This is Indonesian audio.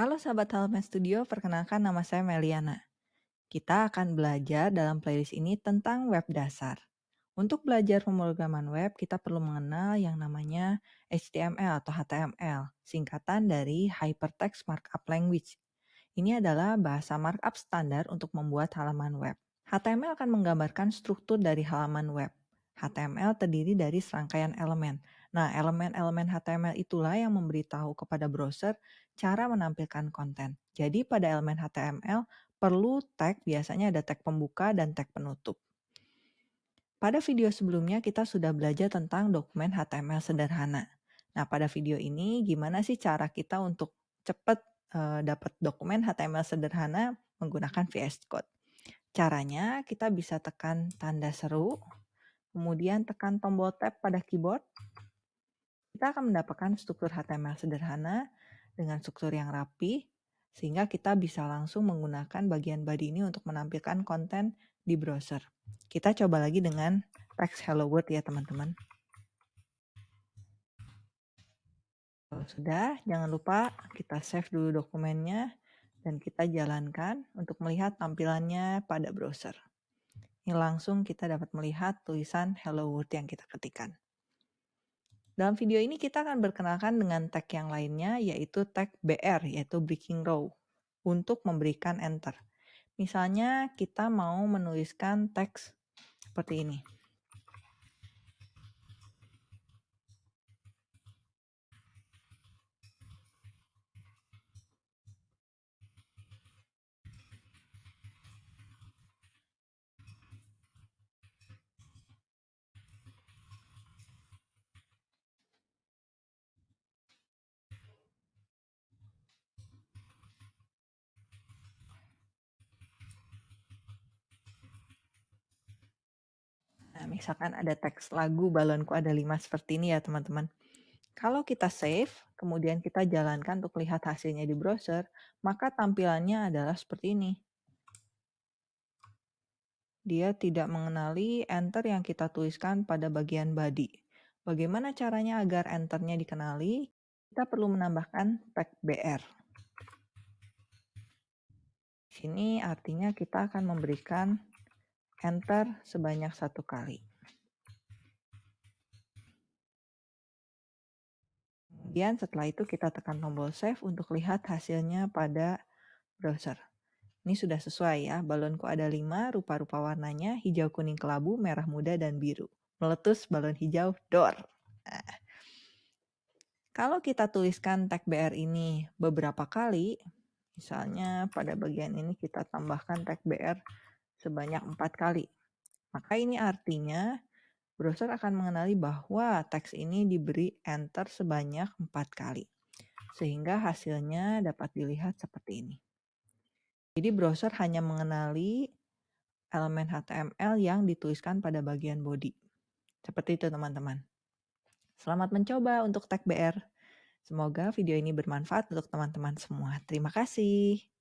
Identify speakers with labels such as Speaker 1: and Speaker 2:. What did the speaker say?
Speaker 1: Halo sahabat Halaman Studio, perkenalkan nama saya Meliana. Kita akan belajar dalam playlist ini tentang web dasar. Untuk belajar pemrograman web, kita perlu mengenal yang namanya HTML atau HTML, singkatan dari Hypertext Markup Language. Ini adalah bahasa markup standar untuk membuat halaman web. HTML akan menggambarkan struktur dari halaman web. HTML terdiri dari serangkaian elemen. Nah, elemen-elemen HTML itulah yang memberitahu kepada browser cara menampilkan konten. Jadi pada elemen HTML perlu tag, biasanya ada tag pembuka dan tag penutup. Pada video sebelumnya kita sudah belajar tentang dokumen HTML sederhana. Nah, pada video ini gimana sih cara kita untuk cepat uh, dapat dokumen HTML sederhana menggunakan VS Code? Caranya kita bisa tekan tanda seru, kemudian tekan tombol tab pada keyboard, kita akan mendapatkan struktur HTML sederhana dengan struktur yang rapi, sehingga kita bisa langsung menggunakan bagian body ini untuk menampilkan konten di browser. Kita coba lagi dengan text hello world ya teman-teman. Sudah, jangan lupa kita save dulu dokumennya dan kita jalankan untuk melihat tampilannya pada browser. Ini langsung kita dapat melihat tulisan Hello World yang kita ketikkan. Dalam video ini kita akan berkenalkan dengan tag yang lainnya yaitu tag BR yaitu breaking row untuk memberikan enter. Misalnya kita mau menuliskan teks seperti ini. Misalkan ada teks lagu balonku ada lima seperti ini ya teman-teman. Kalau kita save, kemudian kita jalankan untuk lihat hasilnya di browser, maka tampilannya adalah seperti ini. Dia tidak mengenali enter yang kita tuliskan pada bagian body. Bagaimana caranya agar enternya dikenali? Kita perlu menambahkan tag BR. Sini artinya kita akan memberikan enter sebanyak satu kali. Kemudian setelah itu kita tekan tombol save untuk lihat hasilnya pada browser. Ini sudah sesuai ya, balonku ada 5, rupa-rupa warnanya, hijau, kuning, kelabu, merah muda, dan biru. Meletus balon hijau, door. Nah, kalau kita tuliskan tag BR ini beberapa kali, misalnya pada bagian ini kita tambahkan tag BR sebanyak empat kali. Maka ini artinya browser akan mengenali bahwa teks ini diberi enter sebanyak empat kali. Sehingga hasilnya dapat dilihat seperti ini. Jadi browser hanya mengenali elemen HTML yang dituliskan pada bagian body. Seperti itu teman-teman. Selamat mencoba untuk tag BR. Semoga video ini bermanfaat untuk teman-teman semua. Terima kasih.